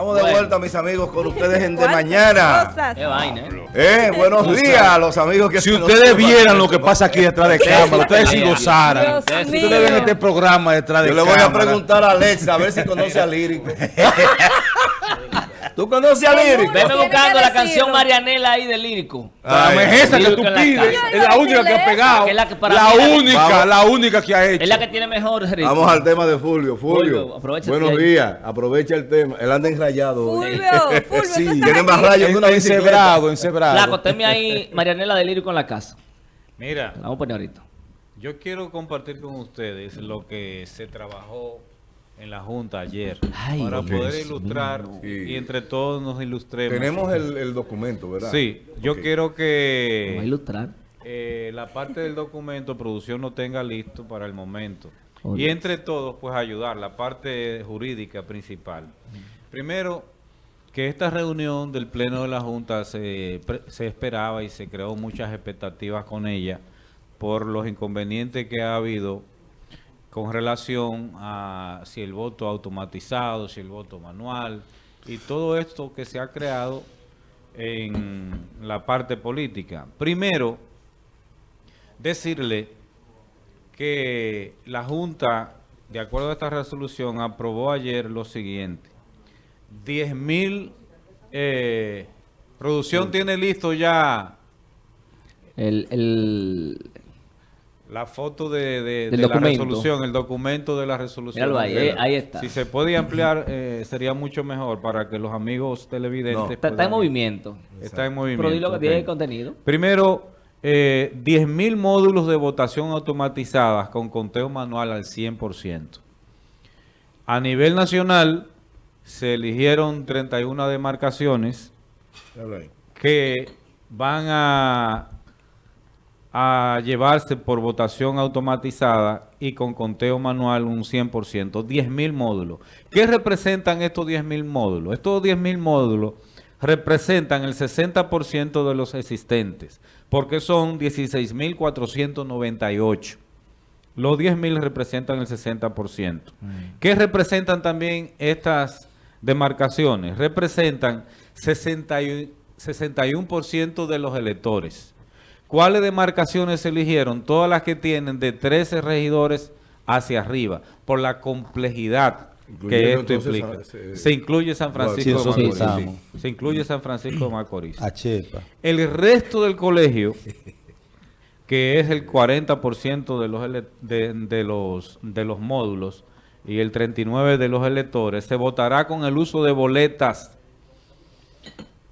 Estamos de Bueno. vuelta, mis amigos, con ustedes en De ¿Cuántas Mañana. cosas? Qué vaina, ¿eh? Eh, buenos días, los amigos que Si ustedes vieran lo que pasa aquí detrás de cámara, ustedes si gozaran. Ustedes ven este programa detrás de Yo le voy a cámara. preguntar a Alexa a ver si conoce a Lírico. ¿Tú conoces a Lírico? Veme buscando la canción Marianela ahí de lírico. Dame Ay, esa que tú pides, es la única que ha pegado. Es la que para La mí es la- única, la única que ha hecho. Es la que tiene mejor ritmo. Vamos al tema de Fulvio. Fulvio, buenos días. Aprovecha el tema. Él anda enrayado. hoy. Fulvio, Fulvio, Sí, tiene más rayos que una. Encebrado, encebrado. Flaco, tenme ahí Marianela de lírico en la casa. Mira, La vamos a poner ahorita. yo quiero compartir con ustedes lo que se trabajó en la Junta ayer Ay, para Dios poder ilustrar Sí. y entre todos nos ilustremos. Tenemos el, el documento, ¿verdad? Sí, yo quiero a que ilustrar. eh, la parte del documento producción lo tenga listo para el momento. Oh, y entre todos, pues ayudar, la parte jurídica principal. Primero, que esta reunión del Pleno de la Junta se, pre- se esperaba y se creó muchas expectativas con ella por los inconvenientes que ha habido con relación a si el voto automatizado, si el voto manual y todo esto que se ha creado en la parte política. Primero, decirle que la Junta, de acuerdo a esta resolución, aprobó ayer lo siguiente. 10 mil, eh, producción tiene listo ya El, el... la foto de, de- la resolución, el documento de la resolución. Míralo ahí, eh, ahí está. Si se puede ampliar, eh, sería mucho mejor para que los amigos televidentes... No. Está, está en movimiento. Está en movimiento. Pero di lo que tiene el contenido. Primero, eh, 10.000 módulos de votación automatizadas con conteo manual al 100%. A nivel nacional, se eligieron 31 demarcaciones que van a, a llevarse por votación automatizada y con conteo manual un 100%, 10.000 módulos. ¿Qué representan estos 10.000 módulos? Estos 10.000 módulos representan el 60% de los existentes, porque son 16.498. Los 10.000 representan el 60%. ¿Qué representan también estas demarcaciones? Representan 61, 61% de los electores. ¿Cuáles demarcaciones se eligieron? Todas las que tienen de 13 regidores hacia arriba, por la complejidad que esto implica. a- se- Se incluye San Francisco Sí, de sí, Macorís. Se incluye San Francisco de Macorís. El resto del colegio, que es el 40% de los, ele- de, de los, de los módulos y el 39% de los electores, se votará con el uso de boletas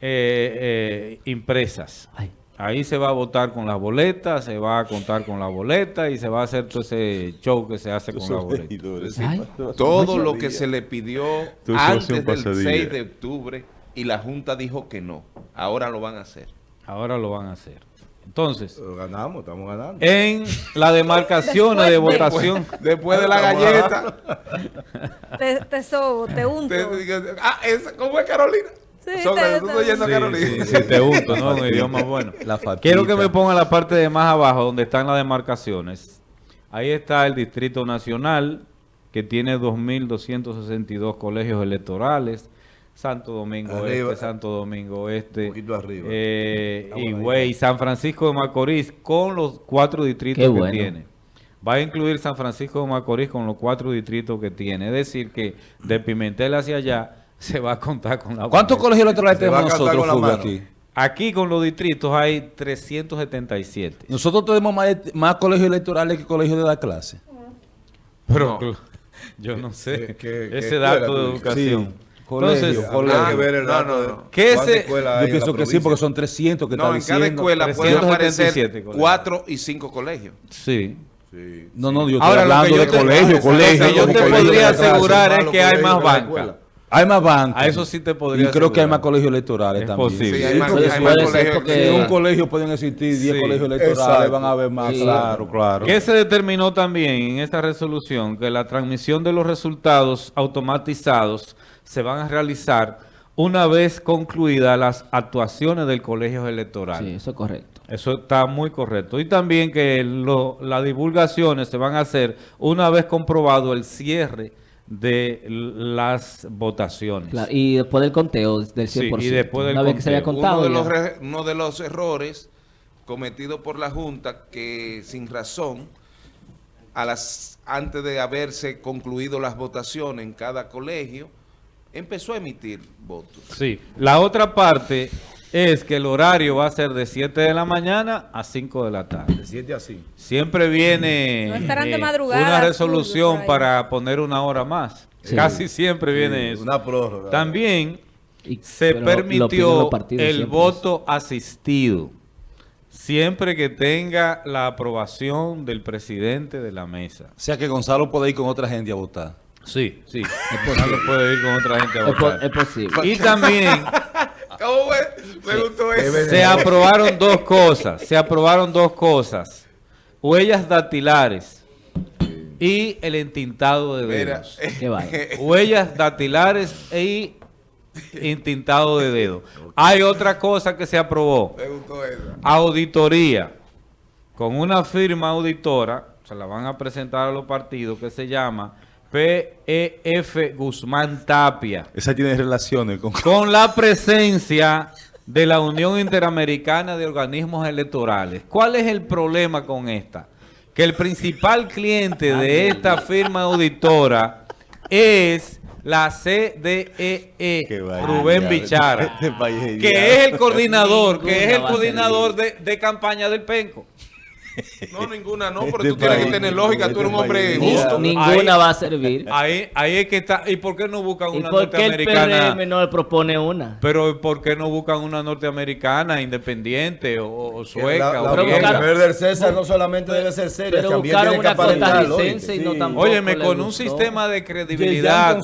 eh, eh, impresas. Ay. Ahí se va a votar con las boletas, se va a contar con la boleta y se va a hacer todo ese show que se hace con la boleta. Ay. Todo lo que se le pidió antes del pasadilla. 6 de octubre y la Junta dijo que no. Ahora lo van a hacer. Ahora lo van a hacer. Entonces, Ganamos, estamos ganando. en las demarcaciones de Después de- votación... Después de la galleta. Te, te sobo, te unto. te- ah, esa- ¿cómo es Carolina? Sí, Sobre, te- tú te- estás oyendo a Sí, Carolina. sí, sí, te unto, ¿no? Un idioma bueno. La. Quiero que me ponga la parte de más abajo, donde están las demarcaciones. Ahí está el Distrito Nacional, que tiene 2.262 colegios electorales. Santo Domingo Arriba. Este, Santo Domingo Este, Un poquito arriba. eh, Estamos ahí. Higüey, San Francisco de Macorís, con los cuatro distritos Qué que bueno. tiene. Va a incluir San Francisco de Macorís con los cuatro distritos que tiene. Es decir, que de Pimentel hacia allá se va a contar con la ¿Cuántos colegios electorales tenemos nosotros, con aquí? Aquí con los distritos hay 377. Nosotros tenemos más, más colegios electorales que colegios de la clase. Pero yo no sé ¿Qué- ese dato de educación. Colegio, Entonces, colegio. Hay que ver el No, dato no, de no. ¿Qué cuántas ese- Yo en pienso la que sí, porque son 300 que No, está en cada diciendo. escuela pueden 377 aparecer colegios. cuatro y cinco colegios. Sí. Sí. No, no, yo estoy Ahora, lo que hablando yo de te- colegio, lo que colegio. yo te colegio podría asegurar es que hay colegio más de la banca. escuela. Hay más bancas. A eso sí te podría Y creo que hay más colegios electorales Es también. posible. Sí, Sí, hay más, más colegios porque- que- En un colegio pueden existir 10 Sí, colegios electorales, exacto. van a haber más, Sí. claro, claro. ¿Qué se determinó también en esta resolución? Que la transmisión de los resultados automatizados se van a realizar una vez concluidas las actuaciones del colegio electoral. Sí, eso es correcto. Eso está muy correcto. Y también que lo- las divulgaciones se van a hacer una vez comprobado el cierre de las votaciones. Claro, y después del conteo del 100%. Sí, y después del Una vez que se había contado. uno, de ya. los re- uno de los errores cometidos por la Junta que sin razón, a las, antes de haberse concluido las votaciones en cada colegio, empezó a emitir votos. Sí, la otra parte es que el horario va a ser de 7 de la mañana a 5 de la tarde. De 7 así. Siempre viene No estarán de eh, madrugada, una resolución para poner una hora más. Sí. Casi siempre viene Sí, eso. Una prórroga. También Y- se permitió el voto asistido. Siempre que tenga la aprobación del presidente de la mesa. O sea que Gonzalo puede ir con otra gente a votar. Sí, sí. Gonzalo puede ir con otra gente a Es, po- votar. es posible. Y también ¿Cómo me, me gustó eso? Debe- se aprobaron dos cosas. Se aprobaron dos cosas. Huellas dactilares y el entintado de Mira, dedos. Qué vaya. Huellas dactilares y entintado de dedos. Hay otra cosa que se aprobó. me gustó eso. Auditoría. Con una firma auditora, se la van a presentar a los partidos, que se llama PEF Guzmán Tapia Esa tiene relaciones con... con la presencia de la Unión Interamericana de Organismos Electorales. ¿Cuál es el problema con esta? Que el principal cliente de esta firma auditora es la CDEE, E, Rubén Bichara, este que es el coordinador, que es el coordinador de, de campaña del Penco. No, ninguna no, pero Este tú tienes que tener lógica, tú eres un este hombre justo. ninguna Ahí- va a servir. Ahí, ahí es que está. ¿Y por qué no buscan ¿Y una por qué el norteamericana? PRM no le propone una? Pero ¿por qué no buscan una norteamericana independiente o, o sueca la, o la, Pero griega? la mujer del César no solamente debe ser seria, Pero también tiene una costarricense y no Sí. tampoco Óyeme, con un sistema de credibilidad,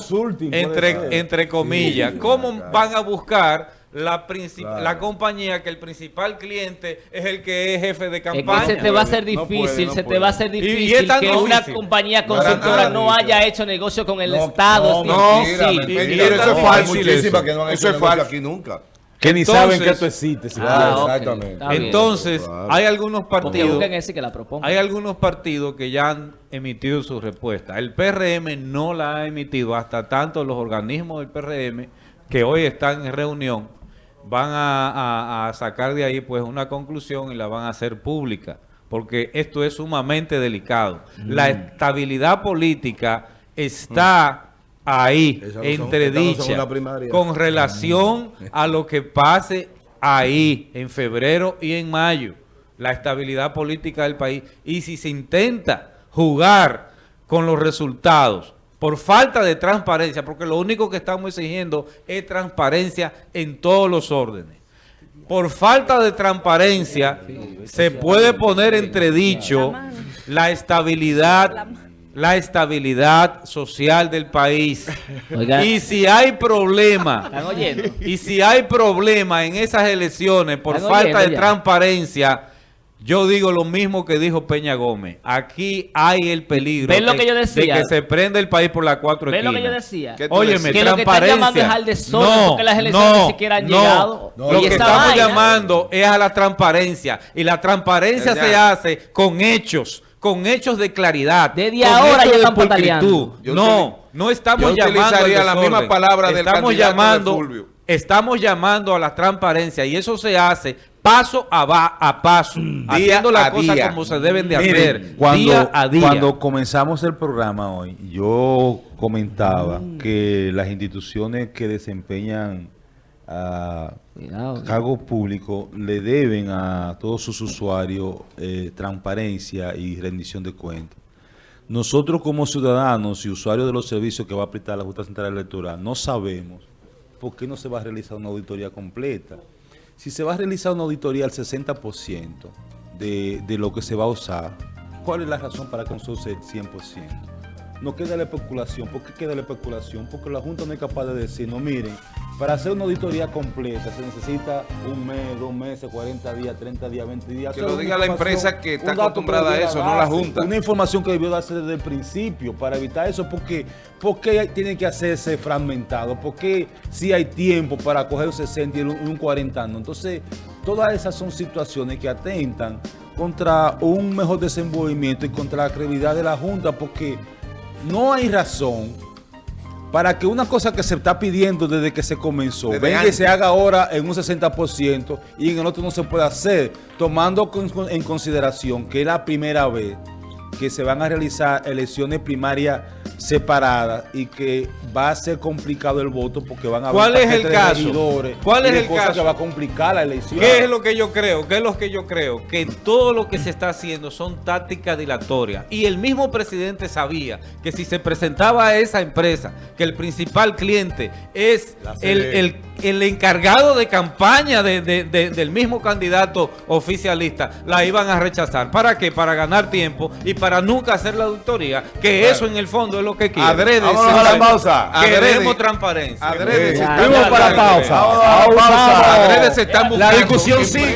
entre, entre comillas, Sí, ¿cómo van a buscar la, princip- Claro. la compañía que el principal cliente es el que es jefe de Es que campaña? se te va a hacer No puede, difícil, no se te va a hacer Y- y es difícil que una compañía consultora no haya hecho negocio con el No, Estado. no, eso es fácil, eso. que no han Eso hecho es falso. aquí nunca. Que ni Entonces- saben que tú existes. Ah, exactamente. Entonces, Claro. hay algunos partidos... busquen ese que la proponga. Hay algunos partidos que ya han emitido su respuesta. El PRM no la ha emitido hasta tanto los organismos del PRM que hoy están en reunión van a, a- a sacar de ahí pues una conclusión y la van a hacer pública porque esto es sumamente delicado. La Mm. estabilidad política está ahí Esa no entredicha no con relación a lo que pase ahí en febrero y en mayo, la estabilidad política del país. Y si se intenta jugar con los resultados por falta de transparencia, porque lo único que estamos exigiendo es transparencia en todos los órdenes. Por falta de transparencia se puede poner entredicho la estabilidad la estabilidad social del país. Oiga. Y si hay problema y si hay problema en esas elecciones por ¿Están falta oyendo de ya? transparencia, yo digo lo mismo que dijo Peña Gómez. Aquí hay el peligro ¿Ves lo de, que yo decía? de que se prenda el país por las cuatro ¿Ves lo que yo esquinas. decía? ¿Qué tú Óyeme, Que lo que están llamando es al desorden, porque las elecciones ni siquiera han llegado. No, lo que estamos vaina- llamando es a la transparencia. Y la transparencia Ya. se hace con hechos, con hechos de claridad. Desde con ahora ya están pataleando. No, no estamos yo llamando al utilizaría la desorden. misma palabra del estamos candidato de llamando, Fulvio. Estamos llamando a la transparencia y eso se hace paso a, va- a paso, haciendo las a cosas como se deben de Miren, hacer, cuando, día a día. cuando comenzamos el programa hoy, yo comentaba que las instituciones que desempeñan ah, Cuidado. cargos públicos le deben a todos sus usuarios eh, transparencia y rendición de cuentas. Nosotros como ciudadanos y usuarios de los servicios que va a prestar la Junta Central Electoral no sabemos por qué no se va a realizar una auditoría completa. Si se va a realizar una auditoría al 60% de, de lo que se va a usar, ¿cuál es la razón para que no se use el 100%? No queda la especulación. ¿Por qué queda la especulación? Porque la Junta no es capaz de decir, no miren, para hacer una auditoría completa se necesita un mes, dos meses, 40 días, 30 días, 20 días. Que lo diga la empresa que está acostumbrada a eso, no la Junta. Una información que debió darse desde el principio para evitar eso. Porque, ¿Por qué tiene que hacerse fragmentado? ¿Por qué si hay tiempo para coger un 60 y un, un 40 no? Entonces, todas esas son situaciones que atentan contra un mejor desenvolvimiento y contra la credibilidad de la Junta porque no hay razón para que una cosa que se está pidiendo desde que se comenzó, Desde venga y se haga ahora en un 60% y en el otro no se puede hacer, tomando en consideración que es la primera vez que se van a realizar elecciones primarias separadas y que va a ser complicado el voto porque van a haber ¿Cuál es el caso? ¿Cuál es el caso? que va a complicar la elección. ¿Qué es lo que yo creo? ¿Qué es lo que yo creo? Que todo lo que se está haciendo son tácticas dilatorias. Y el mismo presidente sabía que si se presentaba a esa empresa, que el principal cliente es el, el- el encargado de campaña de- de- de- del mismo candidato oficialista, la iban a rechazar. ¿Para qué? Para ganar tiempo y para nunca hacer la auditoría, que eso en el fondo es lo que quiere. Adrede, Vámonos a la pausa. Queremos transparencia. adrede Fuimos para la pausa. Adrede se están La buscando discusión que- sigue.